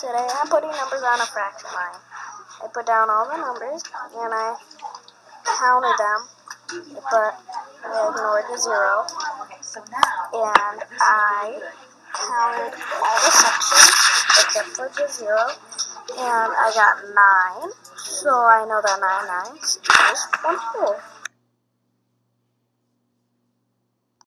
Today I'm putting numbers on a fraction line. I put down all the numbers and I counted them, but I ignored the zero. And I counted all the sections except for the zero. And I got nine. So I know that nine nines is one whole.